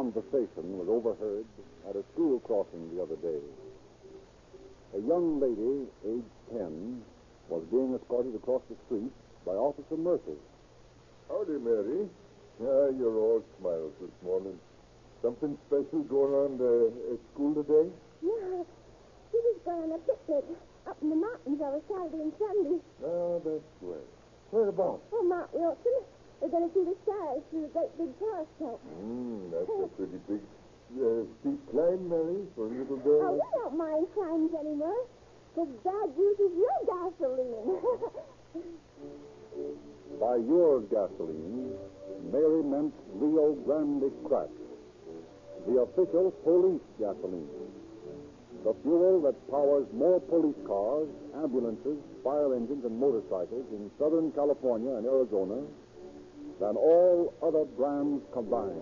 conversation was overheard at a school crossing the other day. A young lady, aged 10, was being escorted across the street by Officer Murphy. Howdy, Mary. Ah, you're all smiles this morning. Something special going on uh, at school today? Yeah, he was going on a picnic up in the mountains over Saturday and Sunday. Ah, that's well. Whereabouts? Oh, Mount Wilson. We're going to see the stars through the great big telescope. Hmm, that's a pretty big, uh, steep climb, Mary, for a little girl. Oh, girl. we don't mind climbs anymore. Because Dad uses your gasoline. By your gasoline, Mary meant Rio Grande Crack, the official police gasoline. The fuel that powers more police cars, ambulances, fire engines, and motorcycles in Southern California and Arizona than all other brands combined.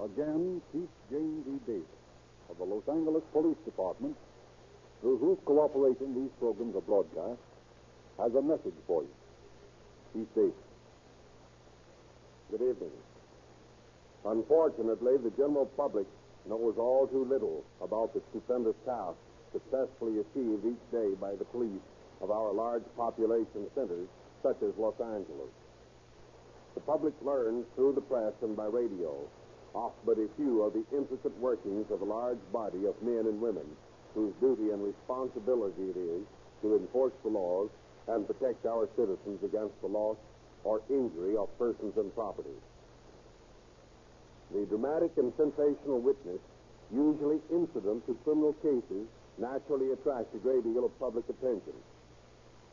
Again, Chief James E. Davis of the Los Angeles Police Department, through whose cooperation these programs are broadcast, has a message for you. Chief Davis. Good evening. Unfortunately, the general public knows all too little about the stupendous task successfully achieved each day by the police of our large population centers, such as Los Angeles. The public learns through the press and by radio off but a few of the intricate workings of a large body of men and women whose duty and responsibility it is to enforce the laws and protect our citizens against the loss or injury of persons and property. The dramatic and sensational witness, usually incident to criminal cases, naturally attracts a great deal of public attention.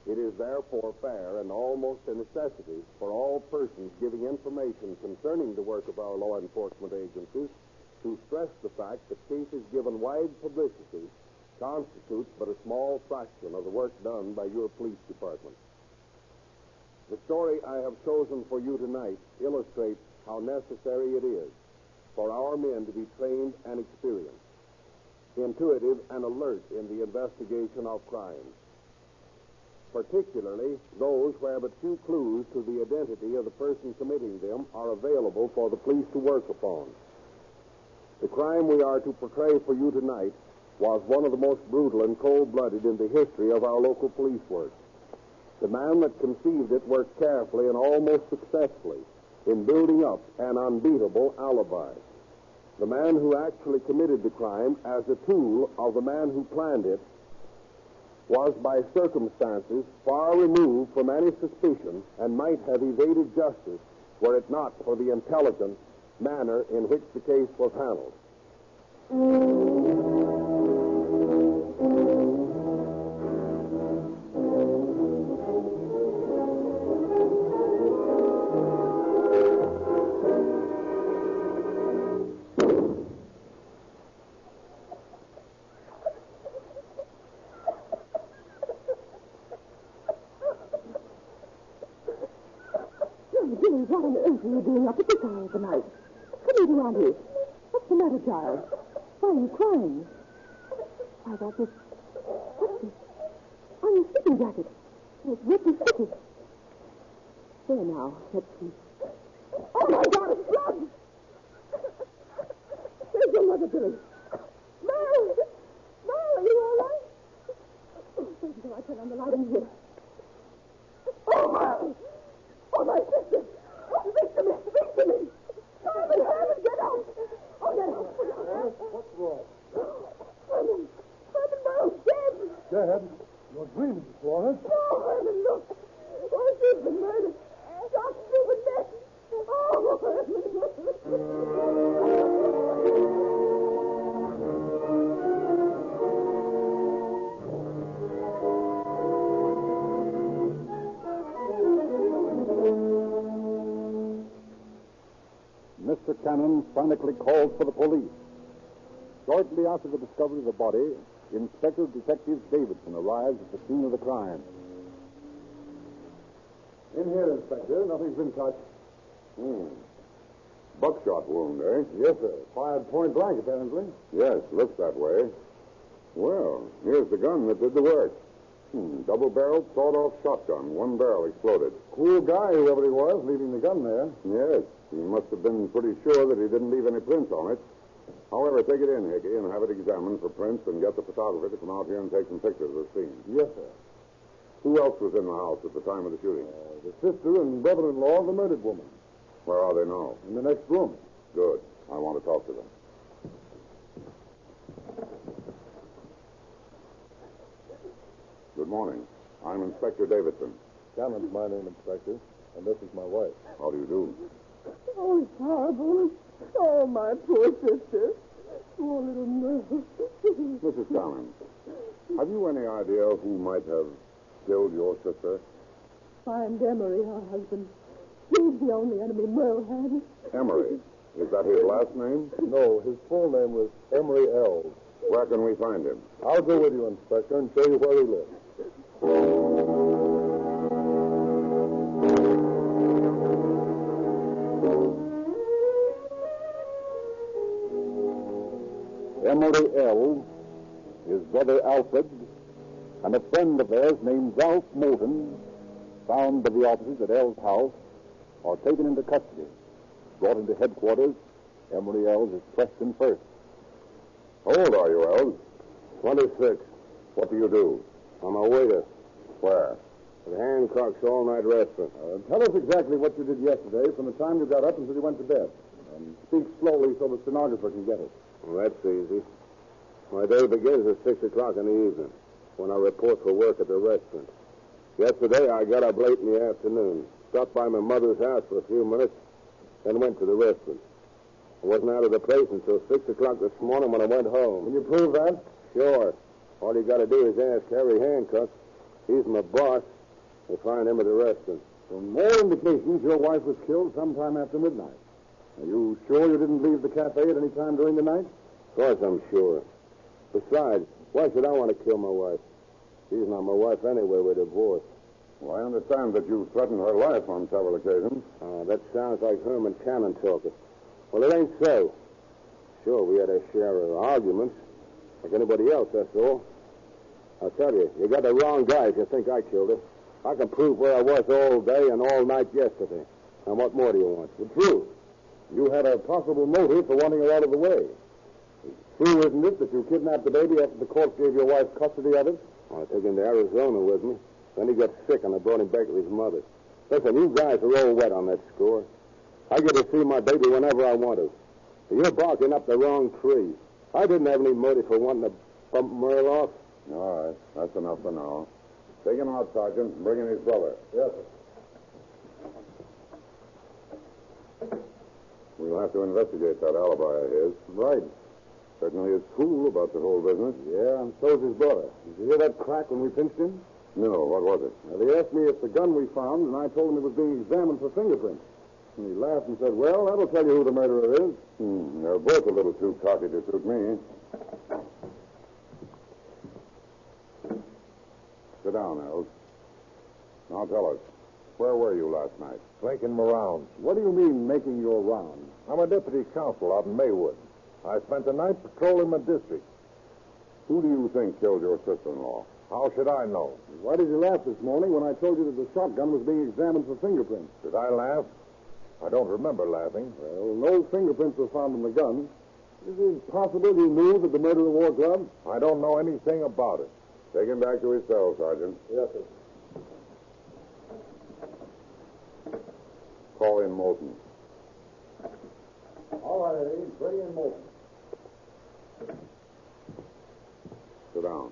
It is therefore fair and almost a necessity for all persons giving information concerning the work of our law enforcement agencies to stress the fact that cases given wide publicity constitutes but a small fraction of the work done by your police department. The story I have chosen for you tonight illustrates how necessary it is for our men to be trained and experienced, intuitive and alert in the investigation of crimes, particularly those where but few clues to the identity of the person committing them are available for the police to work upon. The crime we are to portray for you tonight was one of the most brutal and cold-blooded in the history of our local police work. The man that conceived it worked carefully and almost successfully in building up an unbeatable alibi. The man who actually committed the crime as a tool of the man who planned it was by circumstances far removed from any suspicion and might have evaded justice were it not for the intelligent manner in which the case was handled. I turn on the light in here. After the discovery of the body, Inspector Detective Davidson arrives at the scene of the crime. In here, Inspector. Nothing's been touched. Hmm. Buckshot wound, eh? Yes, sir. Fired point blank, apparently. Yes, looks that way. Well, here's the gun that did the work. Hmm, double-barreled, sawed-off shotgun. One barrel exploded. Cool guy, whoever he was, leaving the gun there. Yes, he must have been pretty sure that he didn't leave any prints on it. However, take it in, Hickey, and have it examined for prints and get the photographer to come out here and take some pictures of the scene. Yes, sir. Who else was in the house at the time of the shooting? Uh, the sister and brother-in-law of the murdered woman. Where are they now? In the next room. Good. I want to talk to them. Good morning. I'm Inspector Davidson. Cannon's my name, Inspector, and this is my wife. How do you do? Oh, it's horrible. Oh, my poor sister. Poor little nurse. Mrs. Cannon, have you any idea who might have killed your sister? Find Emery, her husband. He's the only enemy Merle had. Emery. Is that his last name? No, his full name was Emery Ells. Where can we find him? I'll go with you, Inspector, and show you where he lives. Emery Ells., his brother Alfred, and a friend of theirs named Ralph Moulton, found by the officers at Ells's house, are taken into custody. Brought into headquarters, Emery Ells is questioned first. How old are you, Ells? Twenty-six. What do you do? I'm a waiter. Where? At Hancock's all-night restaurant. Uh, tell us exactly what you did yesterday from the time you got up until you went to bed. And speak slowly so the stenographer can get it. Well, that's easy. My day begins at 6 o'clock in the evening when I report for work at the restaurant. Yesterday, I got up late in the afternoon, stopped by my mother's house for a few minutes, then went to the restaurant. I wasn't out of the place until 6 o'clock this morning when I went home. Can you prove that? Sure. All you got to do is ask Harry Hancock. He's my boss. You'll find him at the restaurant. From all indications, your wife was killed sometime after midnight. Are you sure you didn't leave the cafe at any time during the night? Of course I'm sure. Besides, why should I want to kill my wife? She's not my wife anyway. We're divorced. Well, I understand that you threatened her life on several occasions. Uh, that sounds like Herman Cannon talking. Well, it ain't so. Sure, we had a share of arguments, like anybody else, that's all. I'll tell you, you got the wrong guy if you think I killed her. I can prove where I was all day and all night yesterday. And what more do you want? The truth. You had a possible motive for wanting her out of the way. It's true, isn't it, that you kidnapped the baby after the court gave your wife custody of it? I took him to Arizona with me. Then he got sick, and I brought him back to his mother. Listen, you guys are all wet on that score. I get to see my baby whenever I want to. You're barking up the wrong tree. I didn't have any motive for wanting to bump Merle off. All right. That's enough for now. Take him out, Sergeant, and bring in his brother. Yes, sir. We'll have to investigate that alibi of his. Right. Certainly is cool about the whole business. Yeah, and so's his brother. Did you hear that crack when we pinched him? No, what was it? Now, they asked me if the gun we found, and I told them it was being examined for fingerprints. And he laughed and said, Well, that'll tell you who the murderer is. Hmm, they're both a little too cocky to suit me. Sit down, Ells. Now tell us, where were you last night? Making my rounds. What do you mean, making your rounds? I'm a deputy counsel out in Maywood. I spent the night patrolling my district. Who do you think killed your sister-in-law? How should I know? Why did you laugh this morning when I told you that the shotgun was being examined for fingerprints? Did I laugh? I don't remember laughing. Well, no fingerprints were found on the gun. Is it possible you knew that the murderer wore gloves? I don't know anything about it. Take him back to his cell, Sergeant. Yes, sir. Call in Moulton. All right, Eddie. Bring in Moulton. Sit down.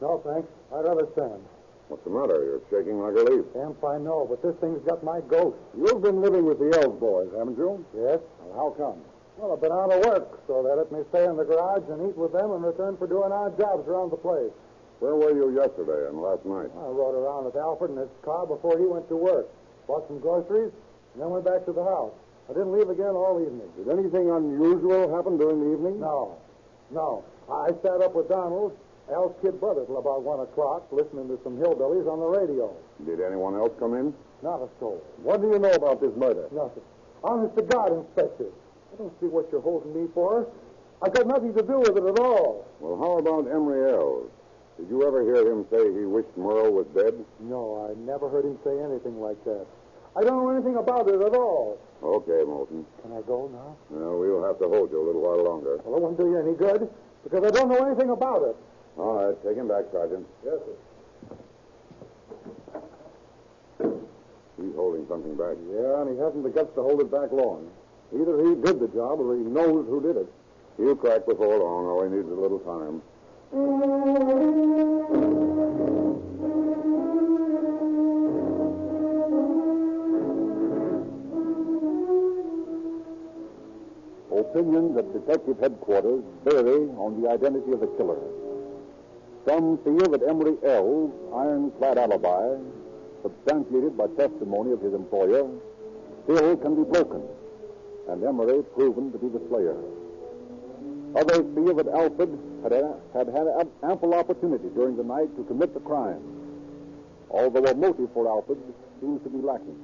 No, thanks. I'd rather stand. What's the matter? You're shaking like a leaf. Camp, I know, but this thing's got my ghost. You've been living with the Ells boys, haven't you? Yes. Well, how come? Well, I've been out of work, so they let me stay in the garage and eat with them in return for doing odd jobs around the place. Where were you yesterday and last night? I rode around with Alfred in his car before he went to work. Bought some groceries, and then went back to the house. I didn't leave again all evening. Did anything unusual happen during the evening? No. No. I sat up with Donald, Al's kid brother, till about 1 o'clock, listening to some hillbillies on the radio. Did anyone else come in? Not a soul. What do you know about this murder? Nothing. Honest to God, Inspector. I don't see what you're holding me for. I've got nothing to do with it at all. Well, how about Emery Ells? Did you ever hear him say he wished Merle was dead? No, I never heard him say anything like that. I don't know anything about it at all. Okay, Moulton. Can I go now? No, we'll have to hold you a little while longer. Well, it won't do you any good, because I don't know anything about it. All right, take him back, Sergeant. Yes, sir. He's holding something back. Yeah, and he hasn't the guts to hold it back long. Either he did the job or he knows who did it. He'll crack before long. All he needs is a little time. Opinions at detective headquarters vary on the identity of the killer. Some feel that Emery Ells's ironclad alibi, substantiated by testimony of his employer, still can be broken, and Emery proven to be the slayer. Others feel that Alfred had, had had ample opportunity during the night to commit the crime, although a motive for Alfred seems to be lacking.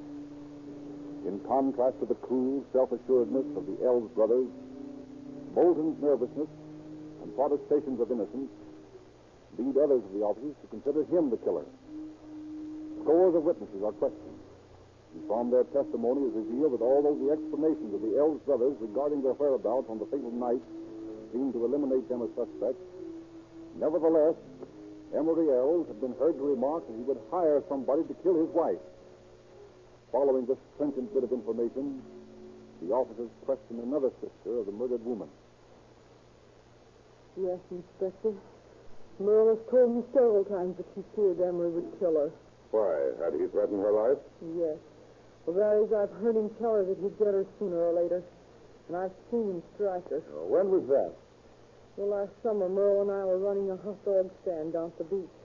In contrast to the cool self-assuredness of the Ells brothers, Moulton's nervousness and protestations of innocence lead others of the officers to consider him the killer. Scores of witnesses are questioned, and from their testimony is revealed that although the explanations of the Ells brothers regarding their whereabouts on the fatal night seem to eliminate them as suspects, nevertheless, Emery Ells had been heard to remark that he would hire somebody to kill his wife. Following this stringent bit of information, the officers questioned another sister of the murdered woman. Yes, Inspector. Merle has told me several times that she feared Emery would kill her. Why? Had he threatened her life? Yes. Well, that is, I've heard him tell her that he'd get her sooner or later. And I've seen him strike her. When was that? Well, last summer, Merle and I were running a hot dog stand down at the beach.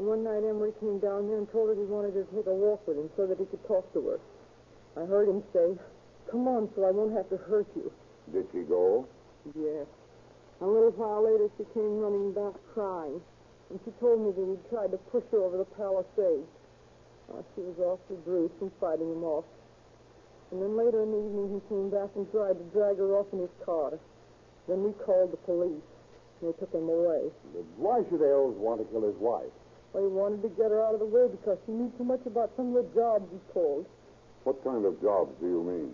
And one night Emery came down there and told her he wanted her to take a walk with him so that he could talk to her. I heard him say, Come on, so I won't have to hurt you. Did she go? Yes. A little while later, she came running back crying. And she told me that he'd tried to push her over the palisade. Uh, she was awfully bruised from fighting him off. And then later in the evening, he came back and tried to drag her off in his car. Then we called the police. And they took him away. Why should Ells want to kill his wife? Well, he wanted to get her out of the way because she knew too much about some of the jobs he pulled. What kind of jobs do you mean?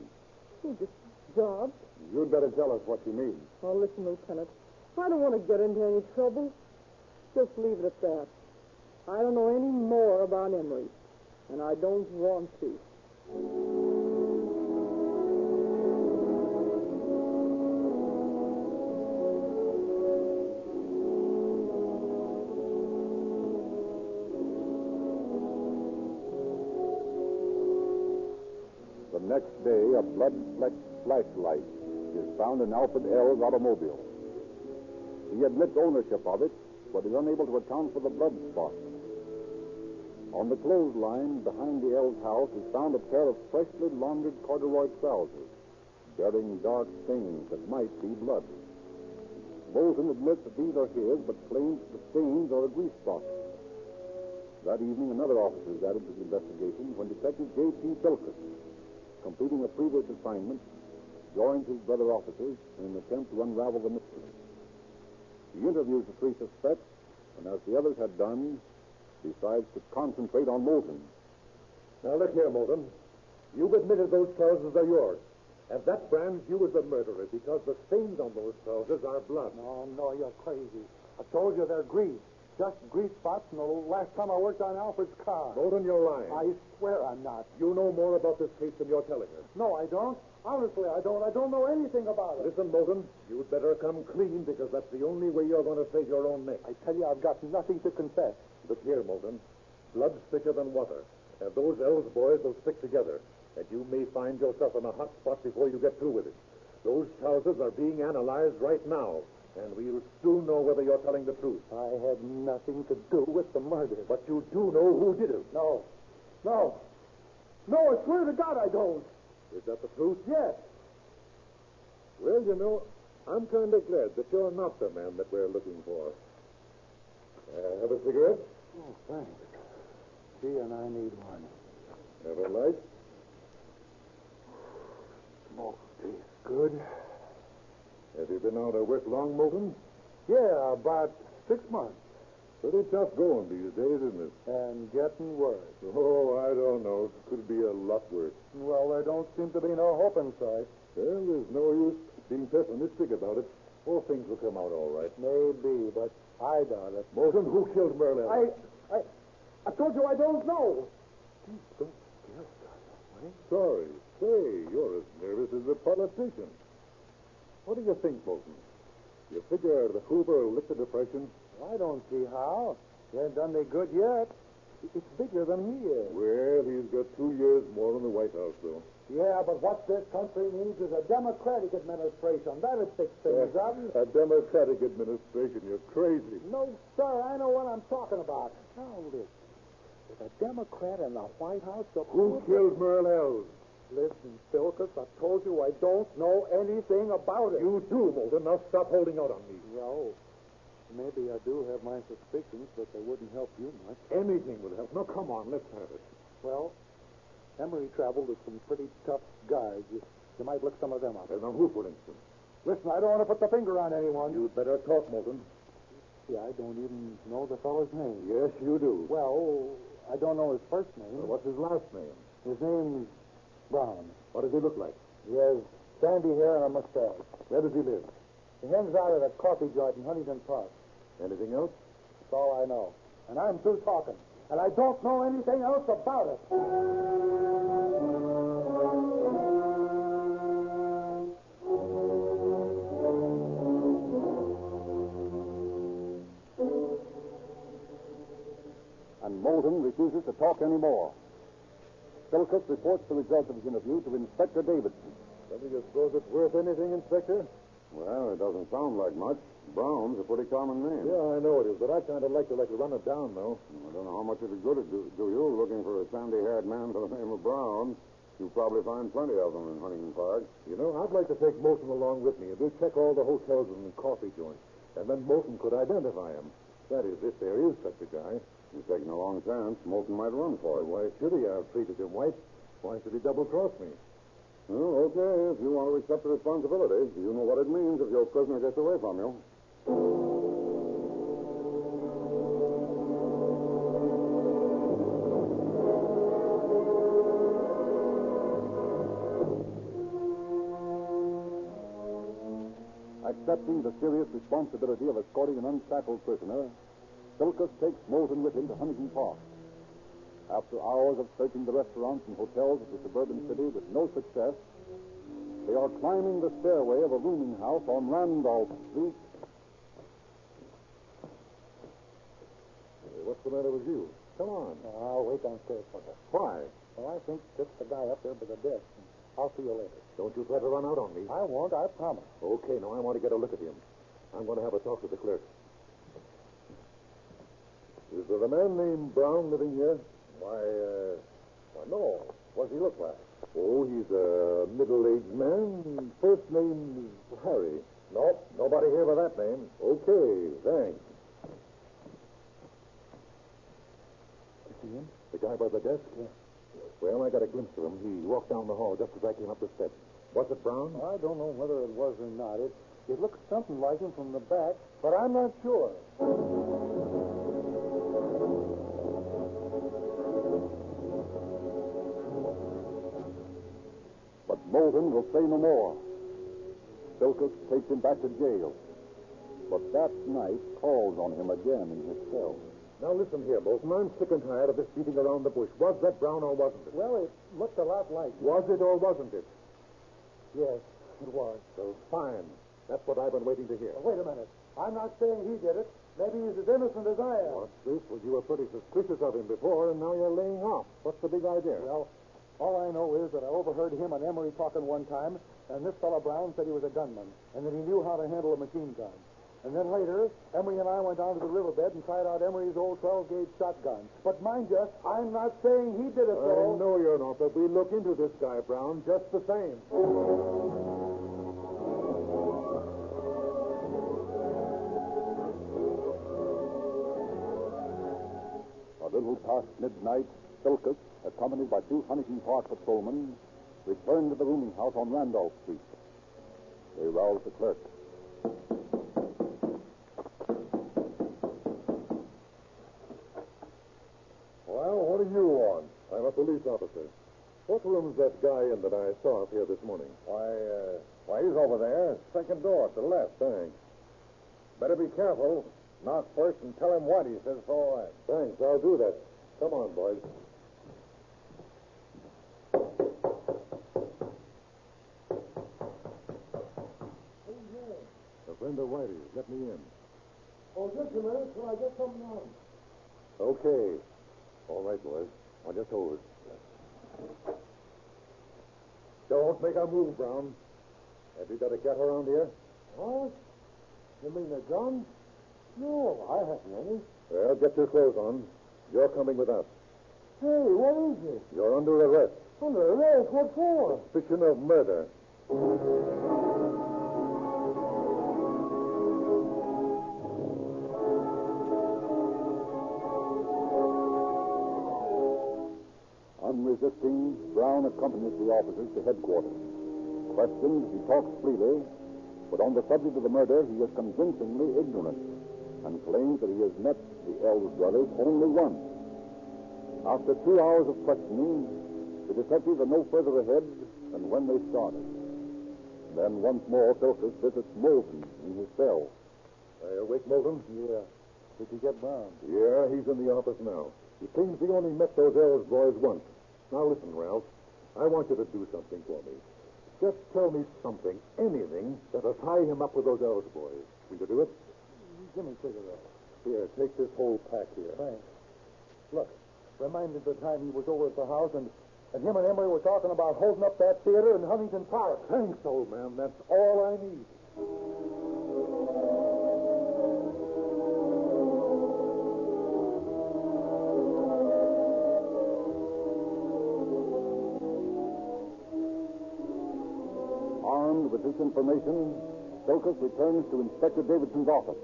Oh, just jobs. You'd better tell us what you mean. Oh, listen, Lieutenant. I don't want to get into any trouble. Just leave it at that. I don't know any more about Emery, and I don't want to. Next day, a blood-flecked flashlight is found in Alfred Ells's automobile. He admits ownership of it, but is unable to account for the blood spot. On the clothesline behind the Ells's house is found a pair of freshly laundered corduroy trousers, bearing dark stains that might be blood. Moulton admits that these are his, but claims the stains are a grease spot. That evening, another officer is added to the investigation when Detective J.P. Bilkis, completing a previous assignment, joins his brother officers in an attempt to unravel the mystery. He interviews the three suspects, and as the others had done, decides to concentrate on Moulton. Now, look here, Moulton. You've admitted those trousers are yours. And that brands you as the murderer because the stains on those trousers are blood. No, no, you're crazy. I told you they're grease. Just grease spots from the last time I worked on Alfred's car. Moulton, you're lying. I swear I'm not. You know more about this case than you're telling us. No, I don't. Honestly, I don't. I don't know anything about it. Listen, Moulton, you'd better come clean because that's the only way you're going to save your own neck. I tell you, I've got nothing to confess. Look here, Moulton. Blood's thicker than water. And those Ells boys will stick together. And you may find yourself in a hot spot before you get through with it. Those trousers are being analyzed right now. And we'll soon know whether you're telling the truth. I had nothing to do with the murder. But you do know who did it. No. No. No, I swear to God I don't. Is that the truth? Yes. Well, you know, I'm kind of glad that you're not the man that we're looking for. Uh, have a cigarette? Oh, thanks. Gee, and I need one. Have a light? Smoke tastes good. Have you been out of work long, Moulton? Yeah, about six months. Pretty tough going these days, isn't it? And getting worse. Oh, I don't know. It could be a lot worse. Well, there don't seem to be no hope in sight. Well, there's no use being pessimistic about it. All things will come out all right. Maybe, but I doubt it. Moulton, who killed Merlin? I, I, I told you I don't know. Don't scare us, eh? Sorry. Say, you're as nervous as a politician. What do you think, Moulton? You figure the Hoover will lick the depression? I don't see how. He ain't done me good yet. It's bigger than he is. Well, he's got two years more in the White House, though. Yeah, but what this country needs is a Democratic administration. That'd fix things up. A Democratic administration. You're crazy. No, sir. I know what I'm talking about. Now, listen. With a Democrat in the White House, the Who killed Merle Ells? Listen, Philkus, I told you I don't know anything about it. You do, Moulton. Now stop holding out on me. Well, maybe I do have my suspicions, but they wouldn't help you much. Anything would help. Now, come on, let's have it. Well, Emery traveled with some pretty tough guys. You, you might look some of them up. And on who, for instance? Listen, I don't want to put the finger on anyone. You'd better talk, Moulton. See, I don't even know the fellow's name. Yes, you do. Well, I don't know his first name. Well, what's his last name? His name's Brown. What does he look like? He has sandy hair and a mustache. Where does he live? He hangs out at a coffee joint in Huntington Park. Anything else? That's all I know. And I'm through talking. And I don't know anything else about it. And Moulton refuses to talk anymore. Philcutt reports the results of his interview to Inspector Davidson. Don't you suppose it's worth anything, Inspector? Well, it doesn't sound like much. Brown's a pretty common name. Yeah, I know it is, but I kind of like to like to run it down, though. I don't know how much it'd good it do, do you looking for a sandy-haired man by the name of Brown. You'll probably find plenty of them in Huntington Park. You know, I'd like to take Moulton along with me, and we'll check all the hotels and coffee joints. And then Moulton could identify him. That is, if there is such a guy. He's taking a long chance. Moulton might run for it. Why should he? I've treated him white. Why should he double-cross me? Well, okay, if you want to accept the responsibility, you know what it means if your prisoner gets away from you. Accepting the serious responsibility of escorting an unshackled prisoner, Philcutt takes Moulton with him to Huntington Park. After hours of searching the restaurants and hotels of the suburban city with no success, they are climbing the stairway of a rooming house on Randolph Street. Hey, what's the matter with you? Come on. I'll wait downstairs for her. Why? Well, I think just the guy up there by the desk. I'll see you later. Don't you try to run out on me. I won't, I promise. Okay, now I want to get a look at him. I'm going to have a talk with the clerk. Is there a man named Brown living here? Why, uh, why, no. What does he look like? Oh, he's a middle-aged man. First name's Harry. Nope, nobody here by that name. Okay, thanks. You see him? The guy by the desk? Yeah. Well, I got a glimpse of him. He walked down the hall just as I came up the steps. Was it Brown? I don't know whether it was or not. It, it looked something like him from the back, but I'm not sure. But Moulton will say no more. Philcutt takes him back to jail. But that night calls on him again in his cell. Now listen here, Moulton. I'm sick and tired of this beating around the bush. Was that Brown or wasn't it? Well, it looked a lot like him. Was it or wasn't it? Yes, it was. So fine. That's what I've been waiting to hear. wait a minute. I'm not saying he did it. Maybe he's as innocent as I am. What's this? Well, you were pretty suspicious of him before, and now you're laying off. What's the big idea? Well, all I know is that I overheard him and Emery talking one time, and this fellow Brown said he was a gunman, and that he knew how to handle a machine gun. And then later, Emery and I went down to the riverbed and tried out Emery's old 12-gauge shotgun. But mind you, I'm not saying he did it, I know you're not, but we look into this guy, Brown, just the same. A little past midnight, Silkus, accompanied by two Huntington Park patrolmen, returned to the rooming house on Randolph Street. They roused the clerk. Well, what do you want? I'm a police officer. What room's that guy in that I saw up here this morning? Why, uh, why, he's over there. Second door to the left. Thanks. Better be careful. Knock first and tell him what he says all. Thanks. I'll do that. Come on, boys. A friend of Whitey's. Let me in. Oh, just a minute till I get something on. Okay. All right, boys. I'll just hold it. Don't make a move, Brown. Have you got a cat around here? What? You mean a gun? No, I haven't any. Well, get your clothes on. You're coming with us. Hey, what is it? You're under arrest. Under arrest? What for? Suspicion of murder. Brown accompanied the officers to headquarters. Questioned, he talks freely, but on the subject of the murder, he is convincingly ignorant and claims that he has met the Ells brothers only once. After two hours of questioning, the detectives are no further ahead than when they started. Then once more, Silkus visits Moulton in his cell. Are you awake, Moulton? Yeah. Did you get Brown? Yeah, he's in the office now. He claims he only met those Ells boys once. Now listen, Ralph. I want you to do something for me. Just tell me something, anything, that'll tie him up with those Ells boys. Will you do it? Give me a cigarette. Here, take this whole pack here. Thanks. Look, remind me of the time he was over at the house and, and him and Emery were talking about holding up that theater in Huntington Park. Thanks, old man. That's all I need. Armed with this information, Silkus returns to Inspector Davidson's office.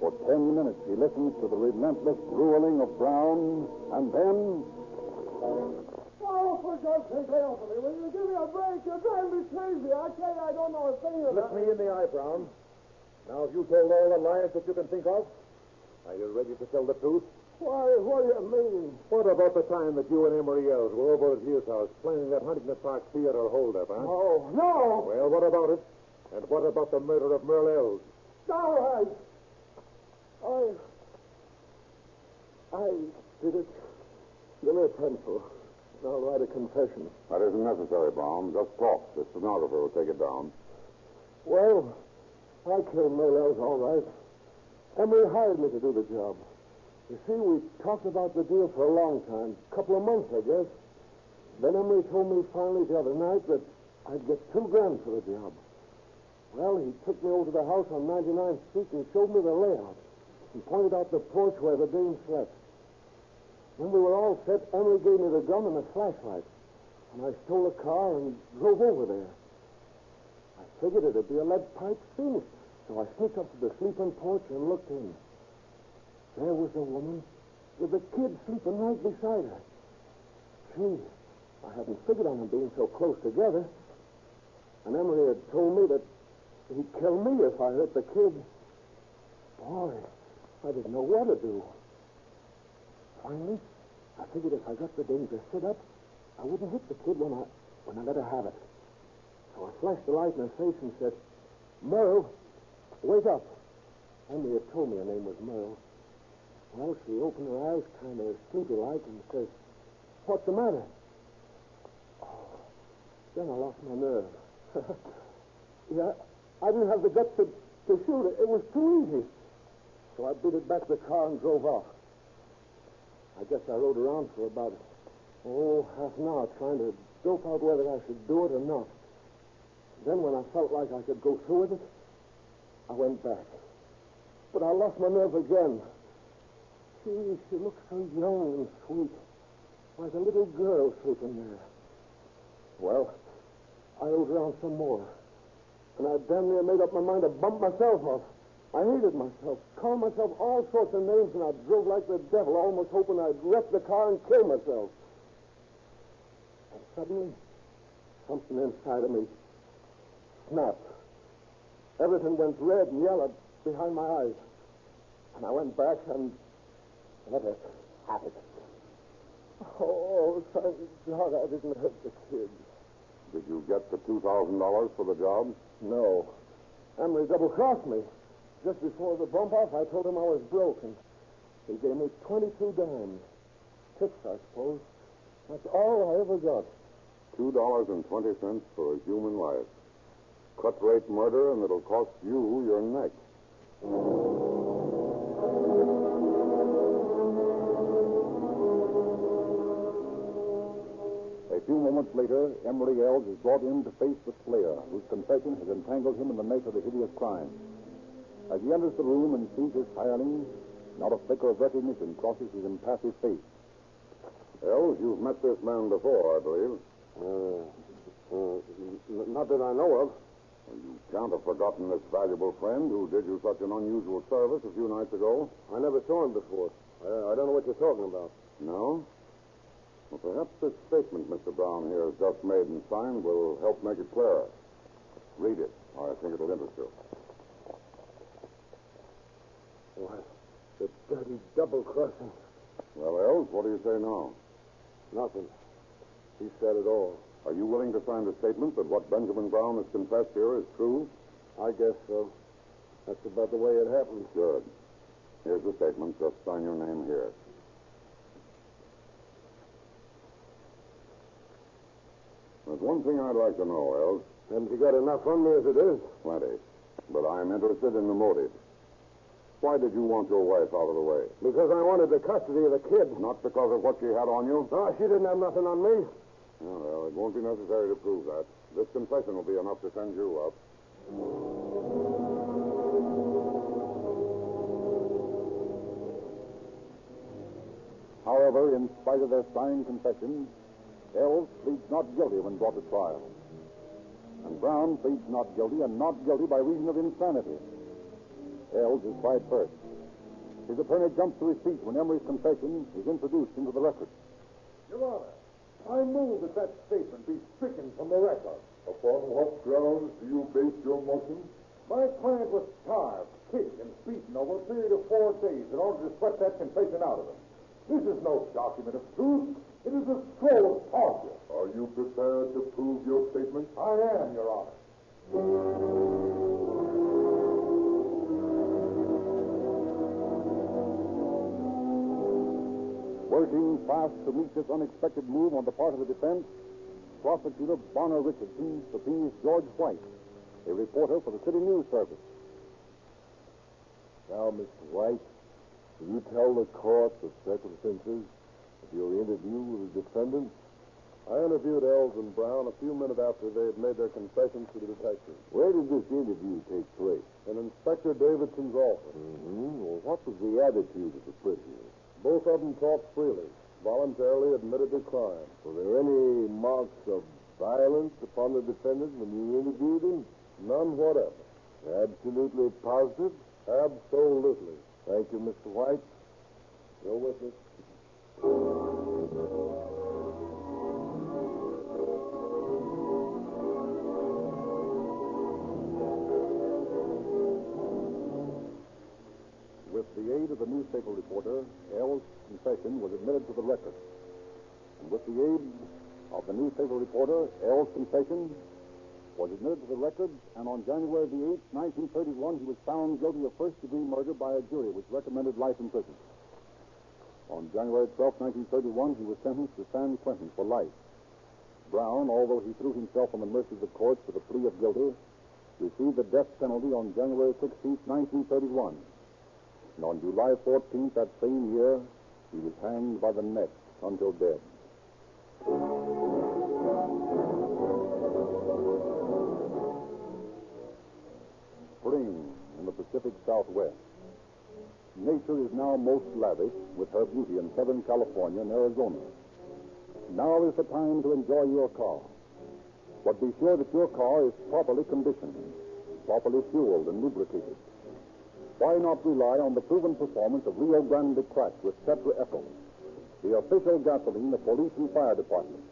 For ten minutes, he listens to the relentless grueling of Brown, and then Oh, for God's sake, lay off of me. Will you give me a break? You're driving me crazy. I tell you, I don't know a thing Look me in the eye, Brown. Now, have you told all the lies that you can think of? Are you ready to tell the truth? Why, what do you mean? What about the time that you and Emery Ells were over at his house playing that Huntington Park Theater holdup, huh? Oh, no. Well, what about it? And what about the murder of Merle Ells? All right. I. I I did it. Give me a pencil. I'll write a confession. That isn't necessary, Brown. Just talk. The stenographer will take it down. Well, I killed Merle Ells, all right. Emery hired me to do the job. You see, we talked about the deal for a long time. A couple of months, I guess. Then Emery told me finally the other night that I'd get two grand for the job. Well, he took me over to the house on 99th Street and showed me the layout. He pointed out the porch where the dame slept. When we were all set, Emery gave me the gun and the flashlight. And I stole a car and drove over there. I figured it'd be a lead pipe finish. So I sneaked up to the sleeping porch and looked in. There was the woman with the kid sleeping right beside her. Gee, I hadn't figured on them being so close together. And Emery had told me that he'd kill me if I hurt the kid. Boy, I didn't know what to do. Finally, I figured if I got the danger sit up, I wouldn't hit the kid when I when I let her have it. So I flashed the light in her face and said, Merle, wake up. Emery had told me her name was Merle. Well, she opened her eyes kind of sleepy-like and says, What's the matter? Oh, then I lost my nerve. yeah, I didn't have the guts to, to shoot it. It was too easy. So I beat it back to the car and drove off. I guess I rode around for about, oh, half an hour trying to dope out whether I should do it or not. Then when I felt like I could go through with it, I went back. But I lost my nerve again. She, looked so young and sweet, like a little girl sleeping there. Well, I rode around some more, and I damn near made up my mind to bump myself off. I hated myself, called myself all sorts of names, and I drove like the devil, almost hoping I'd wreck the car and kill myself. And suddenly, something inside of me snapped. Everything went red and yellow behind my eyes. And I went back and let it. Oh, thank God I didn't hurt the kid. Did you get the $2,000 for the job? No. Emery double crossed me. Just before the bump off, I told him I was broke, and he gave me 22 dimes. Tips, I suppose. That's all I ever got. $2.20 for a human life. Cut rate murder, and it'll cost you your neck. Moments later, Emery Ells is brought in to face the slayer, whose confession has entangled him in the net of the hideous crime. As he enters the room and sees his hireling, not a flicker of recognition crosses his impassive face. Ells, you've met this man before, I believe. Uh, uh, n- not that I know of. Well, you can't have forgotten this valuable friend who did you such an unusual service a few nights ago. I never saw him before. I, I don't know what you're talking about. No? Well, perhaps this statement Mr. Brown here has just made and signed will help make it clearer. Read it. I think it'll interest you. Why, the dirty double crossing. Well, Ells, what do you say now? Nothing. He said it all. Are you willing to sign the statement that what Benjamin Brown has confessed here is true? I guess so. That's about the way it happened. Good. Here's the statement. Just sign your name here. There's one thing I'd like to know, Ells. Haven't you got enough on me as it is? Plenty. But I'm interested in the motive. Why did you want your wife out of the way? Because I wanted the custody of the kid. Not because of what she had on you? No, she didn't have nothing on me. Oh, well, it won't be necessary to prove that. This confession will be enough to send you up. However, in spite of their signed confession, Ells pleads not guilty when brought to trial. And Brown pleads not guilty and not guilty by reason of insanity. Ells is tried first. His attorney jumps to his feet when Emery's confession is introduced into the record. Your Honor, I move that that statement be stricken from the record. Upon what grounds do you base your motion? My client was starved, kicked, and beaten over a period of four days in order to sweat that confession out of him. This is no document of truth. It is a scroll of torture. Are you prepared to prove your statement? I am, Your Honor. Working fast to meet this unexpected move on the part of the defense, prosecutor Bonner Richardson subpoenas George White, a reporter for the City News Service. Now, Mr. White, will you tell the court the circumstances your interview with the defendant? I interviewed Ells and Brown a few minutes after they had made their confessions to the detective. Where did this interview take place? In Inspector Davidson's office. Mm-hmm. Well, what was the attitude of the prisoners? Both of them talked freely, voluntarily admitted their crime. Were there any marks of violence upon the defendant when you interviewed him? None whatever. Absolutely positive? Absolutely. Thank you, Mr. White. Your witness. With the aid of the newspaper reporter, Ells's confession was admitted to the record. And with the aid of the newspaper reporter, Ells's confession was admitted to the record, and on January the 8th, 1931, he was found guilty of first degree murder by a jury which recommended life in prison. On January 12, 1931, he was sentenced to San Quentin for life. Brown, although he threw himself on the mercy of the courts with a plea of guilty, received the death penalty on January 16, 1931. And on July 14th that same year, he was hanged by the neck until dead. Spring in the Pacific Southwest. Nature is now most lavish with her beauty in Southern California and Arizona. Now is the time to enjoy your car. But be sure that your car is properly conditioned, properly fueled and lubricated. Why not rely on the proven performance of Rio Grande Cracked with Tetraethyl, the official gasoline of police and fire departments?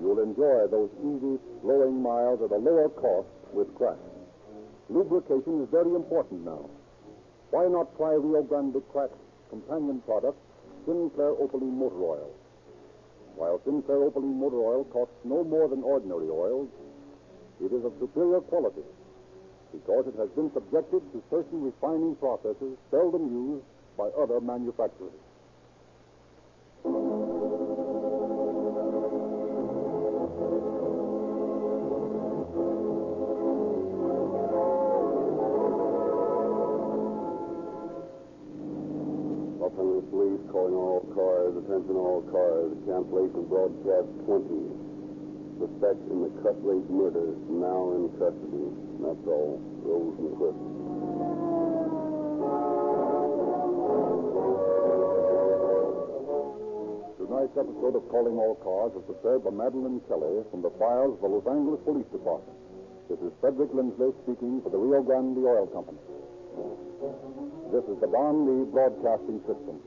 You'll enjoy those easy, flowing miles at a lower cost with crack. Lubrication is very important now. Why not try Rio Grande Crack's companion product, Sinclair Opaline Motor Oil? While Sinclair Opaline Motor Oil costs no more than ordinary oils, it is of superior quality because it has been subjected to certain refining processes seldom used by other manufacturers. Attention all cars, cancellation broadcast 20. Suspect in the cut murder now in custody. That's all. Rosenquist. Tonight's episode of Calling All Cars was prepared by Madeline Kelly from the files of the Los Angeles Police Department. This is Frederick Lindsley speaking for the Rio Grande Oil Company. This is the Don Lee Broadcasting System.